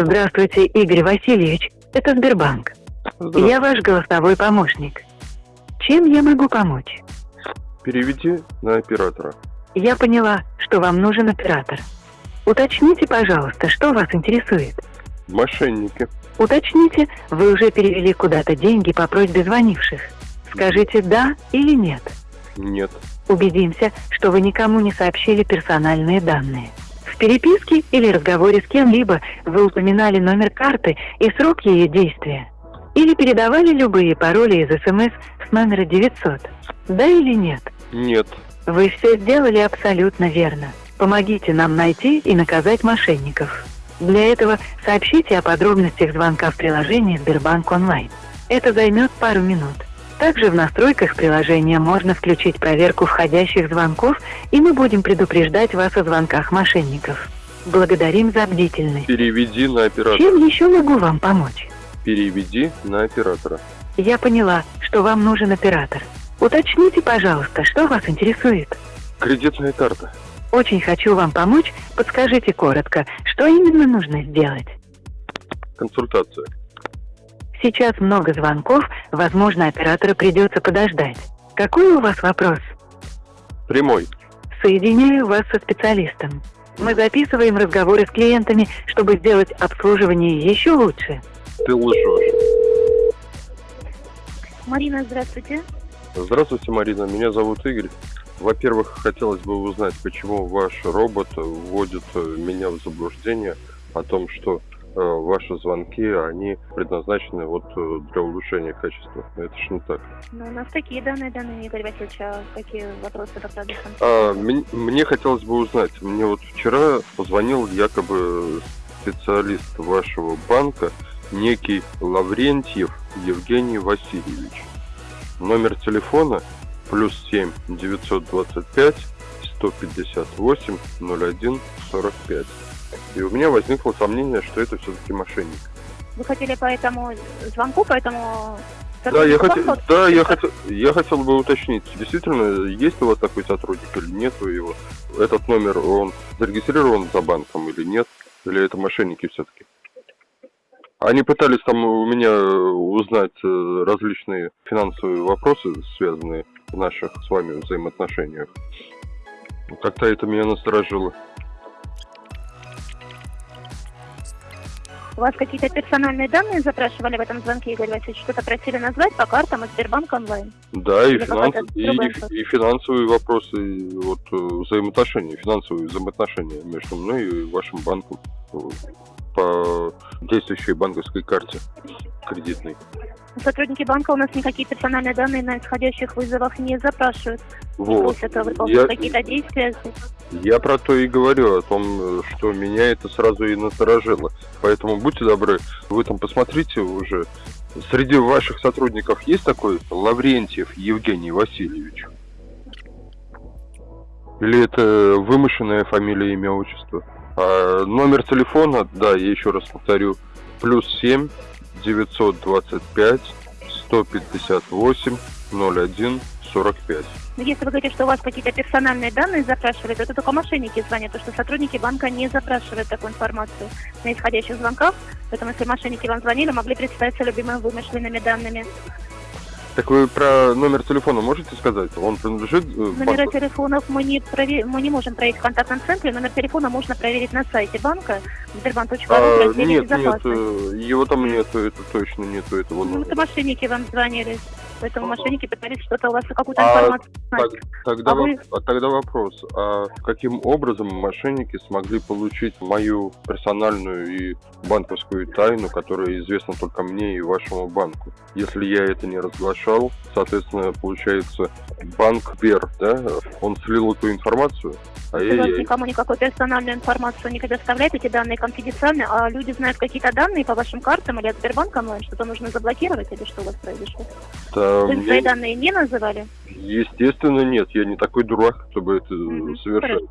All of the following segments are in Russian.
Здравствуйте, Игорь Васильевич. Это Сбербанк. Я ваш голосовой помощник. Чем я могу помочь? Переведи на оператора. Я поняла, что вам нужен оператор. Уточните, пожалуйста, что вас интересует. Мошенники. Уточните, вы уже перевели куда-то деньги по просьбе звонивших. Скажите «да» или «нет». Нет. Убедимся, что вы никому не сообщили персональные данные. В переписке или разговоре с кем-либо вы упоминали номер карты и срок ее действия. Или передавали любые пароли из СМС с номера 900. Да или нет? Нет. Вы все сделали абсолютно верно. Помогите нам найти и наказать мошенников. Для этого сообщите о подробностях звонка в приложении Сбербанк онлайн. Это займет пару минут. Также в настройках приложения можно включить проверку входящих звонков, и мы будем предупреждать вас о звонках мошенников. Благодарим за бдительность. Переведи на оператора. Чем еще могу вам помочь? Переведи на оператора. Я поняла, что вам нужен оператор. Уточните, пожалуйста, что вас интересует. Кредитная карта. Очень хочу вам помочь. Подскажите коротко, что именно нужно сделать. Консультация. Сейчас много звонков, возможно, оператора придется подождать. Какой у вас вопрос? Прямой. Соединяю вас со специалистом. Мы записываем разговоры с клиентами, чтобы сделать обслуживание еще лучше. Ты лжешь. Марина, здравствуйте. Здравствуйте, Марина. Меня зовут Игорь. Во-первых, хотелось бы узнать, почему ваш робот вводит меня в заблуждение о том, что ваши звонки, они предназначены вот э, для улучшения качества. Это ж не так. Ну, у нас такие данные, данные, Игорь Васильевич, а какие вопросы по продуктам? А, мне, мне хотелось бы узнать, мне вот вчера позвонил якобы специалист вашего банка, некий Лаврентьев Евгений Васильевич. Номер телефона плюс 7 925 158 01 45. И у меня возникло сомнение, что это все-таки мошенник. Вы хотели по этому звонку, по этому... Да, я хотел, Звонку? да, я хотел, я хотел бы уточнить, действительно, есть у вас такой сотрудник или нет его? Этот номер, он зарегистрирован за банком или нет? Или это мошенники все-таки? Они пытались там у меня узнать э, различные финансовые вопросы, связанные в наших с вами взаимоотношениях. Как-то это меня насторожило. У вас какие-то персональные данные запрашивали в этом звонке, Игорь Васильевич? Что-то просили назвать по картам из Сбербанк онлайн? Да, и, Или финанс- и, и- и финансовые вопросы, и вот э, взаимоотношения, финансовые взаимоотношения между мной и вашим банком по действующей банковской карте кредитной. Сотрудники банка у нас никакие персональные данные на исходящих вызовах не запрашивают. Вот. просят выполнить Я, какие-то действия. я про то и говорю, о том, что меня это сразу и насторожило. Поэтому будьте добры, вы там посмотрите уже. Среди ваших сотрудников есть такой Лаврентьев Евгений Васильевич? Или это вымышленная фамилия, имя, отчество? А, номер телефона, да, я еще раз повторю, плюс 7 925 158 01 45. Но если вы говорите, что у вас какие-то персональные данные запрашивали, то это только мошенники звонят, потому что сотрудники банка не запрашивают такую информацию на исходящих звонках. Поэтому если мошенники вам звонили, могли представиться любимыми вымышленными данными. Так вы про номер телефона можете сказать? Он принадлежит э, Номера банку? телефонов мы не, прове- мы не можем проверить в контактном центре. Номер телефона можно проверить на сайте банка сбербанк.ру А, нет, нет, э, его там нету, это точно нету этого Ну, это номера. мошенники вам звонили. Поэтому мошенники пытались что-то у вас, какую-то А информацию Так, узнать. тогда, А вы- а тогда вопрос, а каким образом мошенники смогли получить мою персональную и банковскую тайну, которая известна только мне и вашему банку? Если я это не разглашал, соответственно, получается, банк Сбер, да, он слил эту информацию, а Если вас никому никакой персональную информацию не предоставляет, эти данные конфиденциальны, а люди знают какие-то данные по вашим картам или от Сбербанка онлайн, что-то нужно заблокировать или что у вас произошло? Да, Вы свои данные не называли? Естественно, нет, я не такой дурак, чтобы это Мгм, совершать.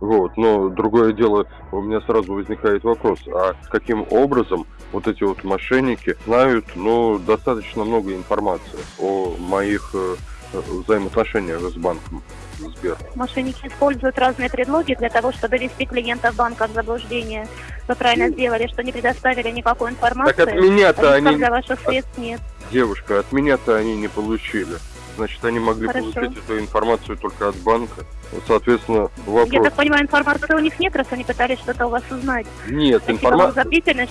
Вот, но другое дело, у меня сразу возникает вопрос, а каким образом вот эти вот мошенники знают, ну, достаточно много информации о моих э, э, взаимоотношениях с банком Сбер. Мошенники используют разные предлоги для того, чтобы ввести клиентов банка в заблуждение. Вы правильно сделали, что не предоставили никакой информации. Так от меня-то они, для ваших средств нет. девушка, от меня-то они не получили. Значит, они могли Хорошо. получить эту информацию только от банка. Соответственно, Я вопрос. так понимаю, информации у них нет, раз они пытались что-то у вас узнать. Нет, информация.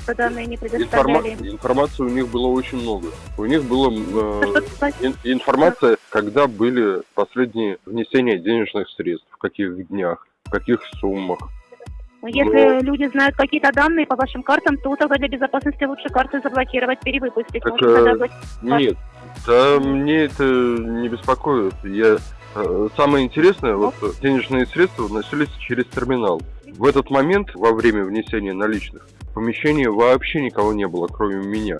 что данные не Информа- предоставляли. Информации у них было очень много. У них было э, спросить? ин- информация, когда были последние внесения денежных средств, в каких днях, в каких суммах. Ну, Если люди знают какие-то данные по вашим картам, то тогда для безопасности лучше карты заблокировать, перевыпустить. Так, Может, будет- Нет, да мне это не беспокоит. Я э, самое интересное, вот э, денежные средства вносились через терминал. В этот момент, во время внесения наличных, в помещении вообще никого не было, кроме меня.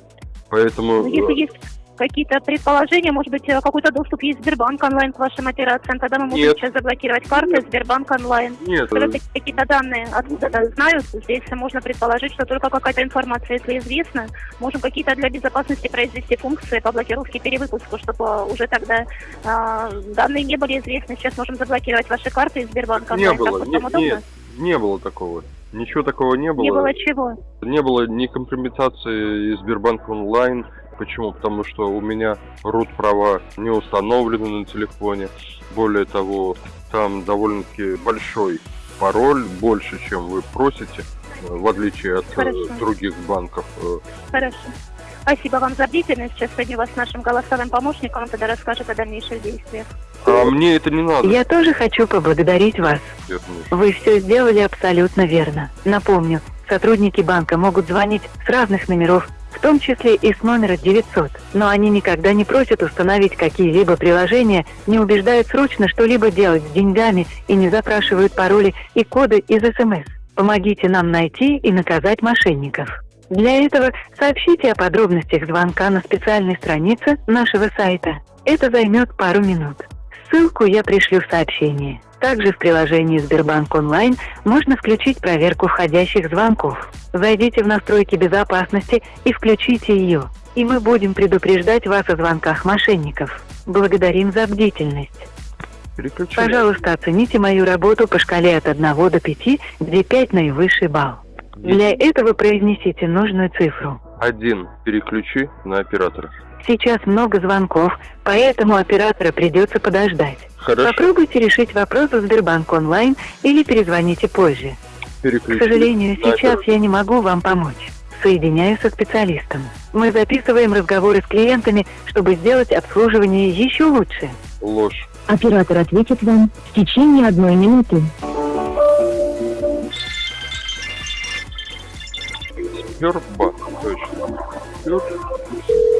Поэтому Ну, если э, есть какие-то предположения, может быть, э, какой-то доступ есть Сбербанк онлайн к вашим операциям, тогда мы можем Нет. сейчас заблокировать карты Сбербанк онлайн. нет, Когда э, какие-то данные откуда-то знают, здесь можно предположить, что только какая-то информация, если известна, можем какие-то для безопасности произвести функции по блокировке перевыпуску, чтобы уже тогда а, данные не были известны. Сейчас можем заблокировать ваши карты из Сбербанка не онлайн. было, Так не- удобно? нет, не было такого. Ничего такого не было. Не было чего? Не было ни компрометации из Сбербанк онлайн. Почему? Потому что у меня рут права не установлены на телефоне. Более того, там довольно-таки большой пароль, больше, чем вы просите, в отличие от э, Хорошо. других банков. Хорошо. Спасибо вам за бдительность. Сейчас соединю вас с нашим голосовым помощником, он тогда расскажет о дальнейших действиях. А мне это не надо. Я тоже хочу поблагодарить вас. Вернусь. Вы все сделали абсолютно верно. Напомню, сотрудники банка могут звонить с разных номеров, в том числе и с номера 900. Но они никогда не просят установить какие-либо приложения, не убеждают срочно что-либо делать с деньгами и не запрашивают пароли и коды из СМС. Помогите нам найти и наказать мошенников. Для этого сообщите о подробностях звонка на специальной странице нашего сайта. Это займет пару минут. Ссылку я пришлю в сообщении. Также в приложении Сбербанк онлайн можно включить проверку входящих звонков. Зайдите в настройки безопасности и включите ее. И мы будем предупреждать вас о звонках мошенников. Благодарим за бдительность. Пожалуйста, оцените мою работу по шкале от 1 до 5, где 5 наивысший балл. Для этого произнесите нужную цифру. Один. Переключи на оператора. Сейчас много звонков, поэтому оператора придется подождать. Хорошо. Попробуйте решить вопрос в Сбербанк онлайн или перезвоните позже. К Переключи. сожалению, на сейчас я не могу вам помочь. Соединяю со специалистом. Мы записываем разговоры с клиентами, чтобы сделать обслуживание еще лучше. Ложь. Оператор ответит вам в течение одной минуты. Сбербанк. Точно. Сбер-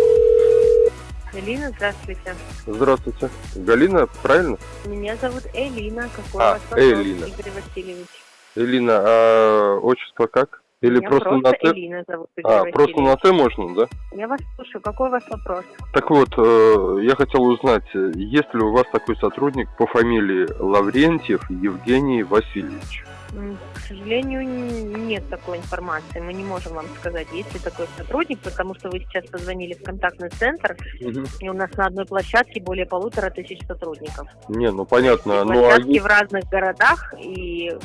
Элина, здравствуйте. Здравствуйте. Галина, правильно? Меня зовут Элина. Какой А, у вас вопрос, Элина. Игорь Васильевич? Элина, а отчество как? Или Меня просто, просто на Т? Элина зовут Игорь А, просто на Васильевич. Т можно, да? Я вас слушаю. Какой у вас вопрос? Так вот, э, я хотел узнать, есть ли у вас такой сотрудник по фамилии Лаврентьев Евгений Васильевич? К сожалению, нет такой информации. Мы не можем вам сказать, есть ли такой сотрудник, потому что вы сейчас позвонили в контактный центр, и у нас на одной площадке более полутора тысяч сотрудников. Не, ну понятно, И ну а площадки в разных городах и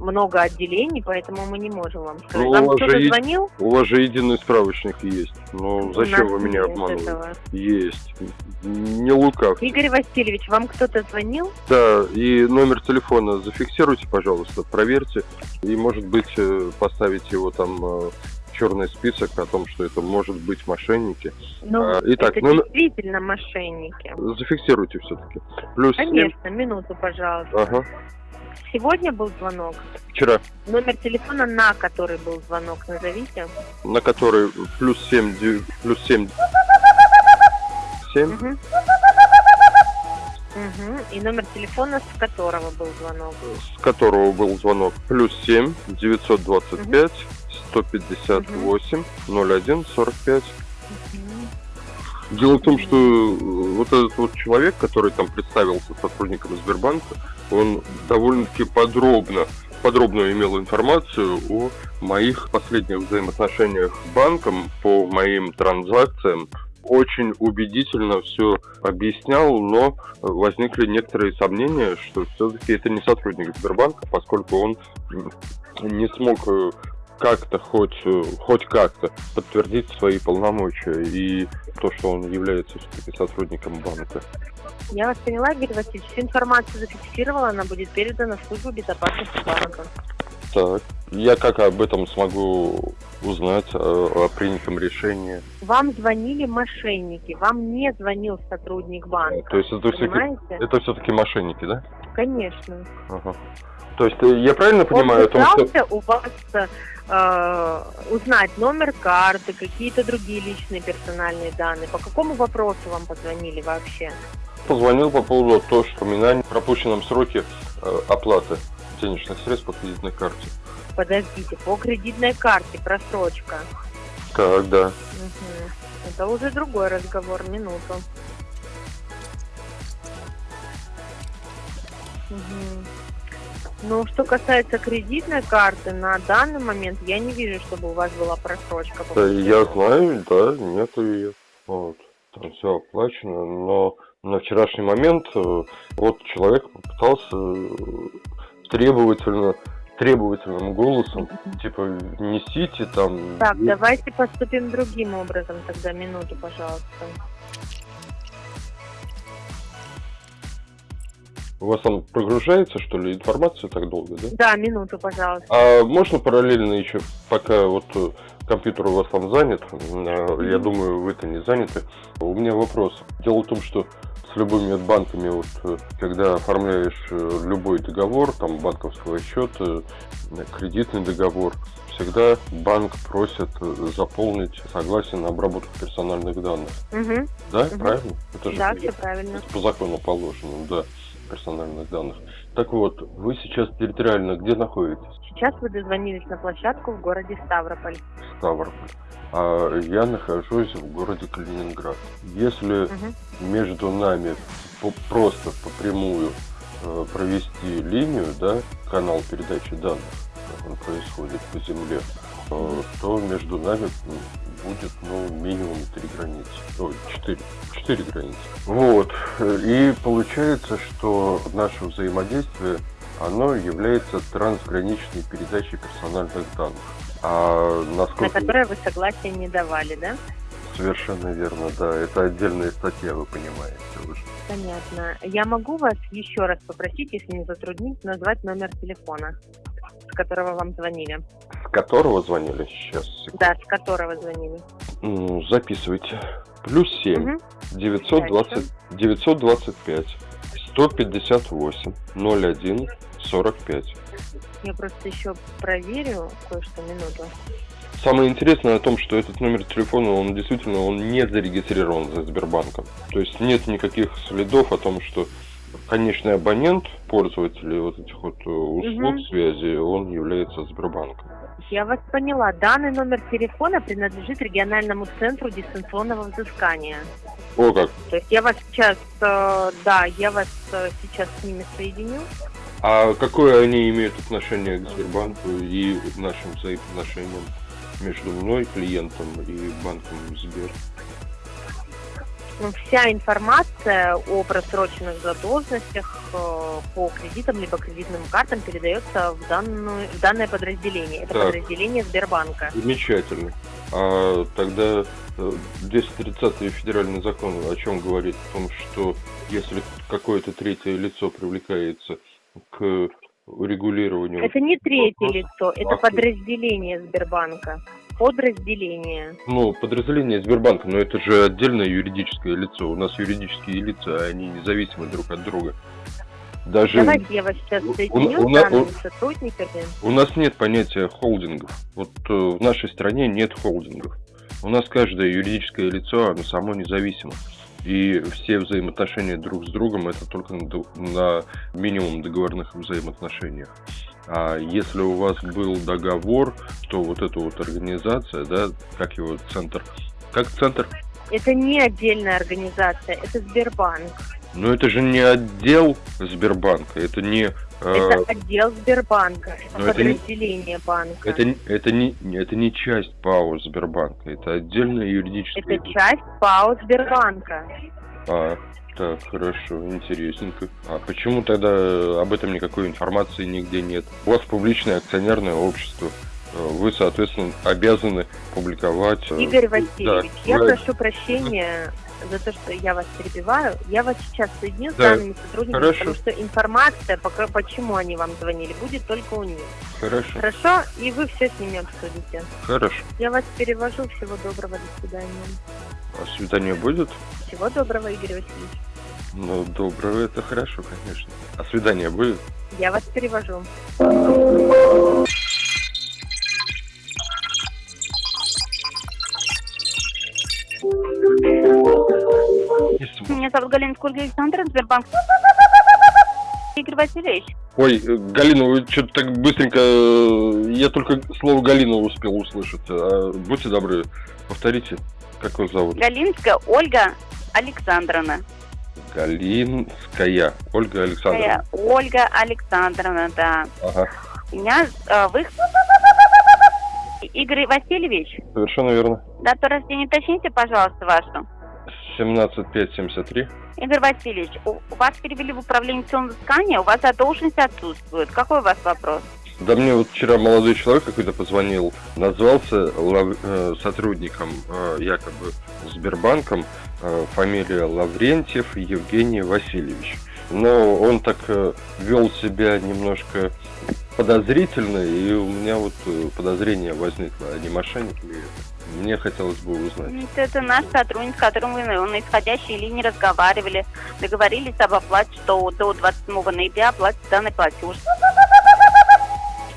много отделений, поэтому мы не можем вам сказать. Ну, у вам вас кто-то же есть- звонил? у вас же единый справочник есть. Ну зачем вы меня обманываете? этого. Есть. Не лукав. Игорь Васильевич, вам кто-то звонил? Да, и номер телефона зафиксируйте, пожалуйста, проверьте. И, может быть, э, поставить его там э, черный список о том, что это может быть мошенники. Ну, А, итак, это номер- действительно мошенники. Зафиксируйте все-таки. Плюс. Конечно, минуту, пожалуйста. Ага. Сегодня был звонок. Вчера, Номер телефона, на который был звонок, назовите. на который плюс семь, плюс семь, семь. Мгм. И номер телефона, с которого был звонок. с которого был звонок, плюс семь, девятьсот двадцать пять, сто пятьдесят восемь, ноль один, сорок пять. Дело в том, что э, вот этот вот человек, который там представился сотрудником Сбербанка, он довольно-таки подробно, подробно имел информацию о моих последних взаимоотношениях с банком, по моим транзакциям. Очень убедительно все объяснял, но возникли некоторые сомнения, что все-таки это не сотрудник Сбербанка, поскольку он не смог э, как-то хоть, хоть как-то подтвердить свои полномочия и то, что он является сотрудником банка. Я вас поняла, Игорь Васильевич. Всю информацию зафиксировала, она будет передана в службу безопасности банка. Так, я как об этом смогу узнать о, о принятом решении? Вам звонили мошенники, вам не звонил сотрудник банка. То есть это все-таки, это все-таки мошенники, да? Конечно. Ага. То есть э, я правильно Он понимаю о том, что... пытался у вас э, узнать номер карты, какие-то другие личные персональные данные. По какому вопросу вам позвонили вообще? Позвонил по поводу того, что упоминания о пропущенном сроке э, оплаты денежных средств по кредитной карте. Подождите, по кредитной карте просрочка. Так, да. Мгм. Это уже другой разговор, минуту. Мгм. Ну, что касается кредитной карты, на данный момент я не вижу, чтобы у вас была просрочка. Да, я знаю, да, нету ее. Вот. Там все оплачено, но на вчерашний момент э, вот человек попытался э, требовательно, требовательным голосом, типа, несите там... Так, давайте поступим другим образом тогда, минуту, пожалуйста. У вас там прогружается, что ли, информация так долго, да? Да, минуту, пожалуйста. А можно параллельно еще, пока вот э, компьютер у вас там занят, э, я думаю, вы-то не заняты, у меня вопрос. Дело в том, что с любыми банками, вот, э, когда оформляешь любой договор, там, банковского счета, кредитный договор, всегда банк просит заполнить согласие на обработку персональных данных. Угу. Да, Мгм. правильно? Это же Да, все правильно. по закону положено, да, персональных данных. Так вот, вы сейчас территориально где находитесь? Сейчас вы дозвонились на площадку в городе Ставрополь. Ставрополь. А я нахожусь в городе Калининград. Если Мгм. между нами по- просто по прямую э, провести линию, да, канал передачи данных, как он происходит по земле, то между нами будет, ну, минимум три границы. Ой, четыре. Четыре границы. Вот. И получается, что наше взаимодействие, оно является трансграничной передачей персональных данных. А На насколько... которое вы согласия не давали, да? Совершенно верно, да. Это отдельная статья, вы понимаете уже. Понятно. Я могу вас еще раз попросить, если не затруднить, назвать номер телефона, с которого вам звонили. С которого звонили сейчас? секунду. Да, с которого звонили. Ну, записывайте. Плюс 7, Мгм. 920, 925, 158, 01, 45. Я просто еще проверю кое-что минуту. Самое интересное о том, что этот номер телефона, он действительно, он не зарегистрирован за Сбербанком. То есть нет никаких следов о том, что конечный абонент, пользователь вот этих вот э, услуг Мгм. связи, он является Сбербанком. Я вас поняла. Данный номер телефона принадлежит региональному центру дистанционного взыскания. О, как. То есть я вас сейчас, э, да, я вас э, сейчас с ними соединю. А какое они имеют отношение к Сбербанку и нашим взаимоотношениям между мной, клиентом, и банком Сбер? Вся информация о просроченных задолженностях э, по кредитам либо кредитным картам передается в, данную, в данное подразделение. Это Так. подразделение Сбербанка. Замечательно. А тогда э, 230 федеральный закон о чем говорит? О том, что если какое-то третье лицо привлекается к урегулированию... Это не третье лицо, это А подразделение Сбербанка. Подразделение. Ну, подразделение Сбербанка, но это же отдельное юридическое лицо. У нас юридические лица, они независимы друг от друга. Даже Давайте я вас сейчас у- соединю у с данными у- сотрудниками. у нас нет понятия холдингов. Вот э, в нашей стране нет холдингов. У нас каждое юридическое лицо, оно само независимо. И все взаимоотношения друг с другом это только на, на минимум договорных взаимоотношениях. А если у вас был договор, то вот эта вот организация, да, как его центр, как центр, Это не отдельная организация, это Сбербанк. Но это же не отдел Сбербанка, это не э, Это отдел Сбербанка, это но это подразделение банка. это, это не это не часть ПАО Сбербанка, это отдельное юридическое Это часть ПАО Сбербанка. А, так, хорошо, интересненько. А почему тогда об этом никакой информации нигде нет? У вас публичное акционерное общество. Э, Вы, соответственно, обязаны публиковать... э, Игорь Васильевич, да, я вы- прошу прощения за то, что я вас перебиваю. Я вас сейчас соединю с Да, данными сотрудниками, хорошо. потому что информация, почему они вам звонили, будет только у них. Хорошо, Хорошо? И вы все с ними обсудите. хорошо. Я вас перевожу. Всего доброго, до свидания. А свидание будет? Всего доброго, Игорь Васильевич. Ну, доброго, это хорошо, конечно. А свидание будет? Я вас перевожу. Меня зовут Галина Скульга Александра, Сбербанк. Игорь Васильевич, Ой, э, Галина, вы что-то так быстренько... э, Я только слово Галина успел услышать. А, будьте добры, повторите, как вас зовут? Галинская Ольга Александровна. Галинская. Ольга Александровна. Ольга Александровна, да. Ага, Меня э, вы... Игорь Васильевич, совершенно верно. дату рождения уточните, пожалуйста, вашу. 17573. Игорь Васильевич, у вас перевели в управление взыскания, у вас задолженность отсутствует. Какой у вас вопрос? Да мне вот вчера молодой человек какой-то позвонил, назвался э, сотрудником э, якобы Сбербанком, э, фамилия Лаврентьев Евгений Васильевич. Но он так вел себя немножко подозрительно, и у меня вот подозрение возникло, а не мошенник ли это? Мне хотелось бы узнать. Это наш сотрудник, с которым мы, на исходящей линии разговаривали. Договорились об оплате, что до 27 ноября оплатится данный платеж.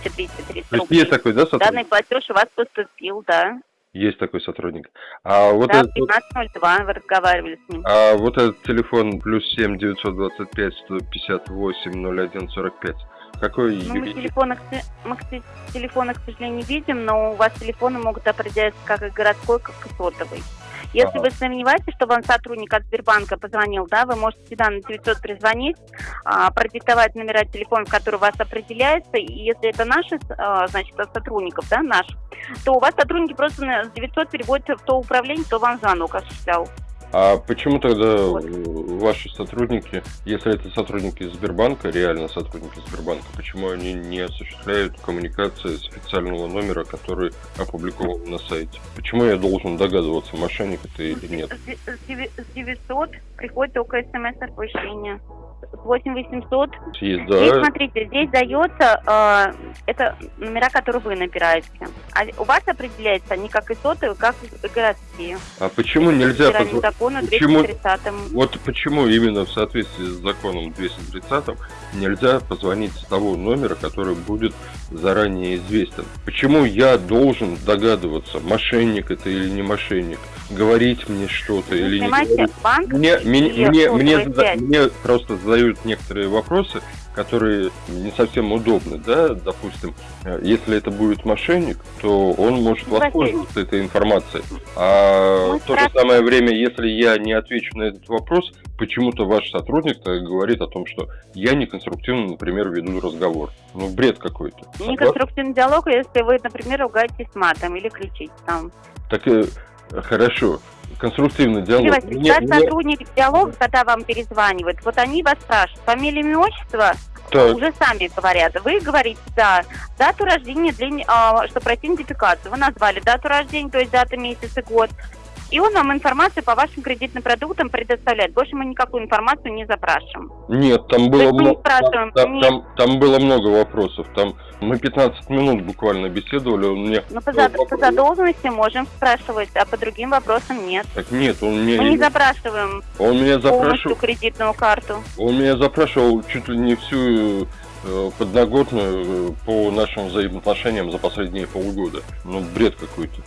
230 есть есть такой, да, сотрудник? Данный платеж у вас поступил, да. Есть такой сотрудник. А вот да, этот, 15.02 вы разговаривали с ним. А вот этот телефон плюс 7 925 158 01 45. Какой Ну, мы юри- телефоны, мы, телефоны, к сожалению, не видим, но у вас телефоны могут определяться как и городской, как и сотовый. Если Ага. вы сомневаетесь, что вам сотрудник от Сбербанка позвонил, да, вы можете всегда на 900 призвонить, а, продиктовать номера телефона, который у вас определяется, и если это наши, а, значит, от сотрудников, да, наш, то у вас сотрудники просто на 900 переводят в то управление, кто вам звонок осуществлял. А почему тогда ваши сотрудники, если это сотрудники Сбербанка, реально сотрудники Сбербанка, почему они не осуществляют коммуникации с официального номера, который опубликован на сайте? Почему я должен догадываться, мошенник это или нет? С деви- с 900 приходит только смс-оповещение. С 8800 Есть, Здесь, да, смотрите, здесь дается, э, это номера, которые вы набираете. А у вас определяется не как и сотовые, как и городские. а почему нельзя позвонить? закону почему- 230 Вот почему именно в соответствии с законом 230 нельзя позвонить с того номера, который будет заранее известен? Почему я должен догадываться, мошенник это или не мошенник, говорить мне что-то или не говорить? банк Мне, мне, мне, мне, мне просто задают некоторые вопросы, которые не совсем удобны, да, допустим, э, если это будет мошенник, то он может воспользоваться этой информацией. А в то же самое время, если я не отвечу на этот вопрос, почему-то ваш сотрудник говорит о том, что я неконструктивно, например, веду разговор. Ну, бред какой-то. неконструктивный диалог, если вы, например, ругаетесь матом или кричите там. Так э, хорошо. Конструктивный диалог. Или, Василий, Мне- ваш мне- сотрудник диалога, когда вам перезванивает, вот они вас спрашивают, фамилия, имя, отчество, Так, уже сами говорят. Вы говорите, да, дату рождения, для, а, что пройти идентификацию. Вы назвали дату рождения, то есть дата, месяц и год. И он вам информацию по вашим кредитным продуктам предоставляет. Больше мы никакую информацию не запрашиваем. Нет, там было, мы не спрашиваем, там, нет. там- там было много вопросов. Там мы 15 минут буквально беседовали. Он мне Но по, за- вопрос- по задолженности можем спрашивать, а по другим вопросам нет. Так нет, он мне, Мы не запрашиваем он меня запрашивал, кредитную карту. он меня запрашивал чуть ли не всю э, подноготную э, по нашим взаимоотношениям за последние полгода. Ну, бред какой-то.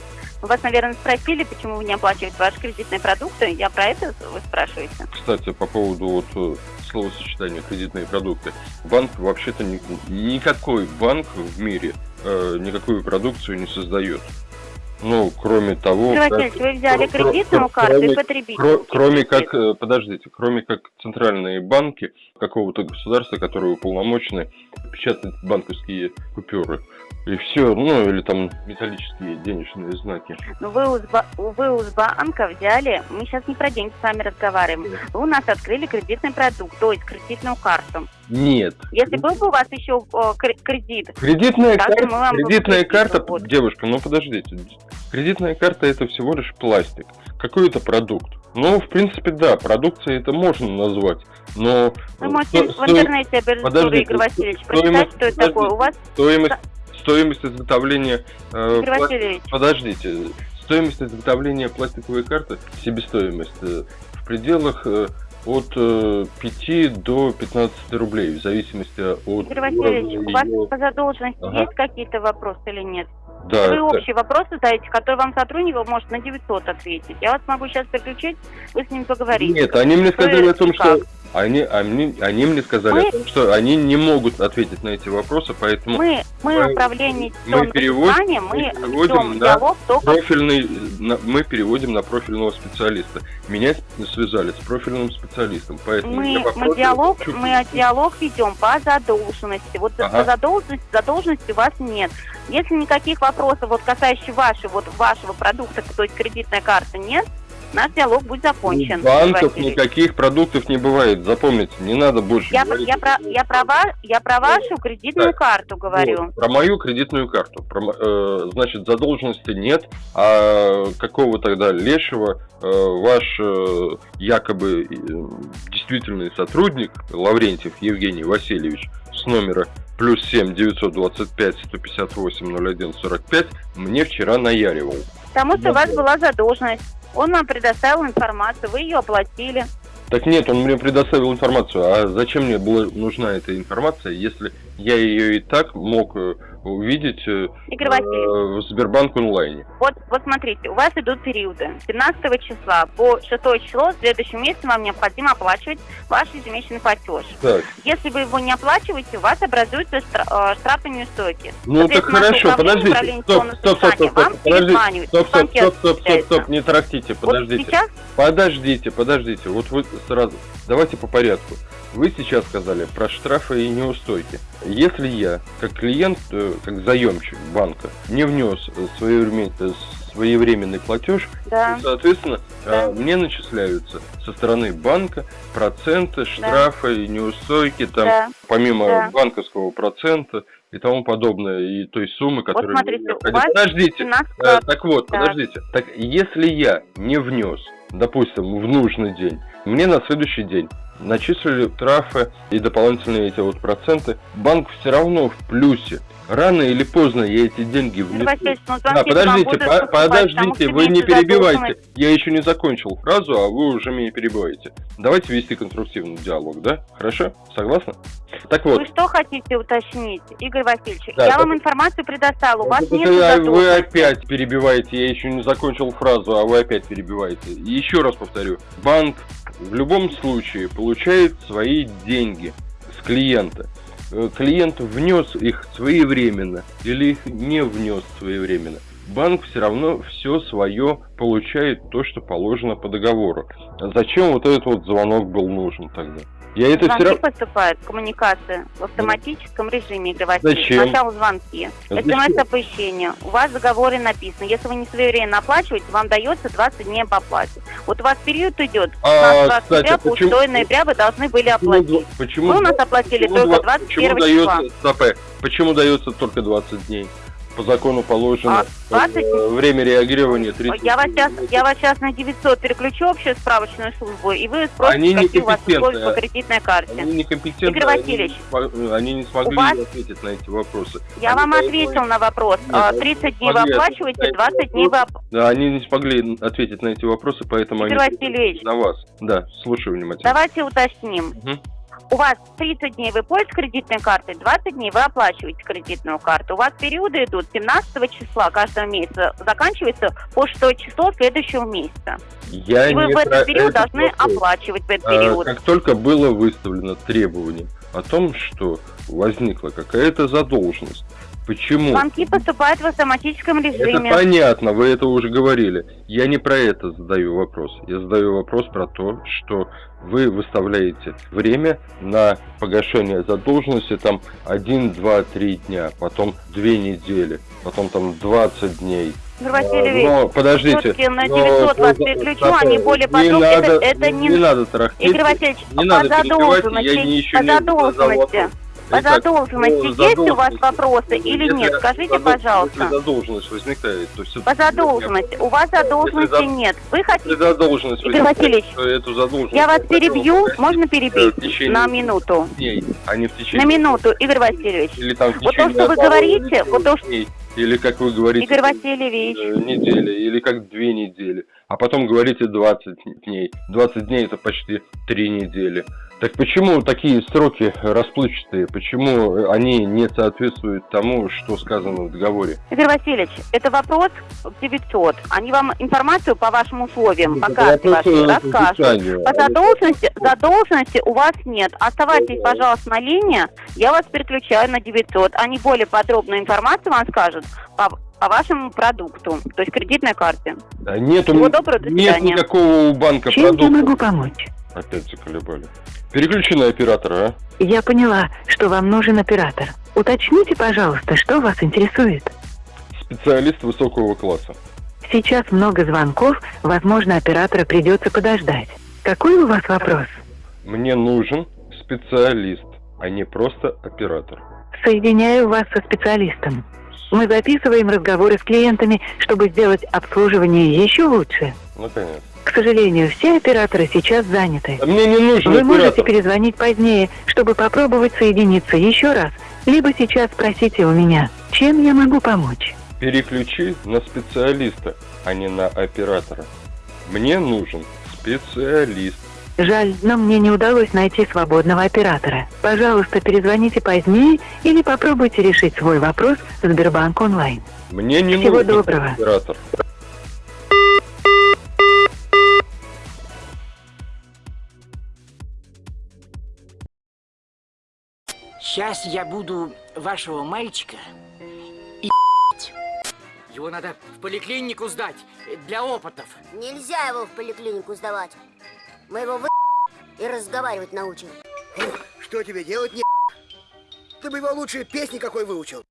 Вас, наверное, спросили, почему вы не оплачиваете ваши кредитные продукты. Я про это вы спрашиваете? Кстати, по поводу вот э, словосочетания кредитные продукты. Банк вообще-то ни- никакой банк в мире э, никакую продукцию не создает. Ну, кроме того, как- вы взяли кредитную карту и кроме- Кро- кроме как, э, подождите, кроме как центральные банки какого-то государства, которые уполномочены печатать банковские купюры. И все, ну, или там металлические денежные знаки. Ну, вы у, Сба- вы у Сбанка взяли, мы сейчас не про деньги с вами разговариваем, вы у нас открыли кредитный продукт, то есть кредитную карту. Нет. Если был бы у вас еще кре- кредит, Кредитная, вам кредитная кредит карта, вот. девушка, ну подождите. Кредитная карта это всего лишь пластик, какой-то продукт. Ну, в принципе, да, продукцией это можно назвать, но... вы можете сто- в интернете подождите, Игорь Васильевич, прочитать, что это такое. У вас, стоимость, стоимость изготовления... э, пла- Подождите, стоимость изготовления пластиковой карты, себестоимость э, в пределах э, от э, 5 до 15 рублей, в зависимости от Игорь Васильевич, у вас по задолженности Ага. есть какие-то вопросы или нет? Да, Вы это- общие вопросы задаете, которые вам сотрудник может на 900 ответить. Я вас могу сейчас переключить, вы с ним поговорите. Нет, они мне сказали Вы о том, как? что они, они, они мне сказали Мы- о том, что они не могут ответить на эти вопросы, поэтому Мы, мы, мы- управление мы переводим- мы переводим на только профильный, на- мы переводим на профильного специалиста. Меня связали с профильным специалистом, поэтому мы, мы диалог, хочу- мы диалог ведем по задолженности. Вот Ага. по задолженности, задолженности у вас нет. Если никаких вопросов, вот касающих вашего, вот вашего продукта, то есть кредитная карта, нет, наш диалог будет закончен. У банков Игорь Васильевич. никаких продуктов не бывает. Запомните, не надо больше Я, говорить. я, про, я, про, я про вашу кредитную Так, карту говорю. Вот, про мою кредитную карту. Про э, значит, задолженности нет, а какого тогда лешего э, ваш э, якобы э, действительный сотрудник Лаврентьев Евгений Васильевич с номера плюс 7 925 158 01 45 мне вчера наяривал. Потому что у вас была задолженность. Он нам предоставил информацию, вы ее оплатили. Так нет, он мне предоставил информацию. А зачем мне была нужна эта информация, если я ее и так мог э, увидеть э, в Сбербанк онлайне? вот, вот смотрите, у вас идут периоды. 17 числа по 6 число в следующем месяце вам необходимо оплачивать ваш ежемесячный платеж. Так. Если вы его не оплачиваете, у вас образуются штра- э, штрафы неустойки. Ну так хорошо, подождите. Стоп, стоп, стоп, стоп, стоп, подождите. Стоп, стоп, стоп, стоп, стоп, стоп, не тарахтите, Вот подождите. сейчас Подождите, подождите, вот вы сразу, давайте по порядку. Вы сейчас сказали про штрафы и неустойки. Если я, как клиент, э, как заемщик банка, не внес своевремен- э, своевременный платеж, да. то, соответственно, Да. э, мне начисляются со стороны банка проценты, штрафы и неустойки, там, Да. помимо Да. банковского процента и тому подобное, и той суммы, которая... мне смотрите, у вас Подождите, 17 Э, так вот, Да. подождите. Так если я не внес, допустим, в нужный день, мне на следующий день начислили штрафы и дополнительные эти вот проценты, банк все равно в плюсе. Рано или поздно я эти деньги внесу. Васильевич, ну, вам подождите, по- подождите, вы не перебивайте. Я еще не закончил фразу, а вы уже меня перебиваете. Давайте вести конструктивный диалог, да? Хорошо? Согласны? Так вот. Вы что хотите уточнить, Игорь Васильевич? Да, я так- вам информацию предоставила, у вас Это нет вы- Вы задолженности. опять перебиваете, я еще не закончил фразу, а вы опять перебиваете. Еще раз повторю, банк в любом случае получает свои деньги с клиента. Э, Клиент внес их своевременно или их не внес своевременно. Банк все равно все свое получает то, что положено по договору. Зачем вот этот вот звонок был нужен тогда? Я это все Звонки равно... поступают, коммуникация в автоматическом режиме, Васильевич. Зачем? Сначала звонки, смс-оповещение. У вас в договоре написано, если вы не своевременно оплачиваете, вам дается 20 дней по оплате. Вот у вас период идет с А, 15 кстати, по почему- 6 ноября вы должны были оплатить. Почему, Вы у нас оплатили почему только два- 21 почему числа. дается, почему дается только 20 дней? По закону положено А, 20 э, время реагирования 30 Я вас сейчас, я вас сейчас на 900 переключу общую справочную службу, и вы спросите, Они какие у вас условия по кредитной карте. Они некомпетентны, Игорь Васильевич, они, не смо- они не смогли вас- ответить на эти вопросы. Я Они вам должны- ответил на вопрос. Нет, А, они 30 дней вы оплачиваете, ответить на эти 20 дней вы... оп- Да, они не смогли ответить на эти вопросы, поэтому Игорь они Васильевич. на вас. Да, слушаю внимательно. Давайте уточним. Мгм. У вас 30 дней вы пользуетесь кредитной картой, 20 дней вы оплачиваете кредитную карту. У вас периоды идут 17 числа каждого месяца, заканчивается по 6 число следующего месяца. Я И вы в этот период этот должны вопрос. оплачивать в этот А, период. Как только было выставлено требование о том, что возникла какая-то задолженность, почему? Звонки поступают в автоматическом Это режиме. понятно, вы это уже говорили. Я не про это задаю вопрос. Я задаю вопрос про то, что вы выставляете время на погашение задолженности там 1, 2, 3 дня, потом 2 недели, потом там 20 дней. Игорь Васильевич, Но подождите. всё-таки на но 900 вас по- переключу, по- они более подробно. Это- надо- это не- не надо тарахтеть. Игорь Васильевич, не по надо задолженности, я не еще по не задал задолженности, вопрос. По Итак, задолженности есть у вас задолженности. вопросы или Если нет? Скажите, задол- пожалуйста. Если задолженность возникает, то все По задолженности. У вас задолженности за- нет. Вы Если хотите... задолженность Игорь Васильевич, эту задолженность... Я вас перебью, можно э, перебить течение на минуту? дней, а не в На течение... минуту, Игорь Васильевич. Или там в Вот то, течение что вы говорите, вот то, что- Или, как вы говорите, Игорь Васильевич. э, недели, или как две недели. А потом говорите 20 дней. 20 дней это почти три недели. Так почему такие сроки расплывчатые? Почему они не соответствуют тому, что сказано в договоре? Игорь Васильевич, это вопрос 900. Они вам информацию по вашим условиям, по Это карте вашей э, расскажут. По задолженности, задолженности у вас нет. Оставайтесь, пожалуйста, на линии. Я вас переключаю на 900. Они более подробную информацию вам скажут по, по вашему продукту, то есть кредитной карте. Да Нет, Всего доброго, до нет свидания. никакого у банка Чем я продукта. могу помочь? Опять заколебали. Переключи на оператора, а? Я поняла, что вам нужен оператор. Уточните, пожалуйста, что вас интересует. Специалист высокого класса. Сейчас много звонков, возможно, оператора придется подождать. Какой у вас вопрос? Мне нужен специалист, а не просто оператор. Соединяю вас со специалистом. Мы записываем разговоры с клиентами, чтобы сделать обслуживание еще лучше. Наконец. К сожалению, все операторы сейчас заняты. А мне не нужен Вы можете оператор. перезвонить позднее, чтобы попробовать соединиться еще раз. Либо сейчас спросите у меня, чем я могу помочь. Переключи на специалиста, а не на оператора. Мне нужен специалист. Жаль, но мне не удалось найти свободного оператора. Пожалуйста, перезвоните позднее или попробуйте решить свой вопрос в Сбербанк онлайн. Мне не Всего нужен доброго. оператор. Сейчас я буду вашего мальчика и Его надо в поликлинику сдать для опытов. Нельзя его в поликлинику сдавать. Мы его вы и разговаривать научим. Что тебе делать, не Ты бы его лучше песни какой выучил.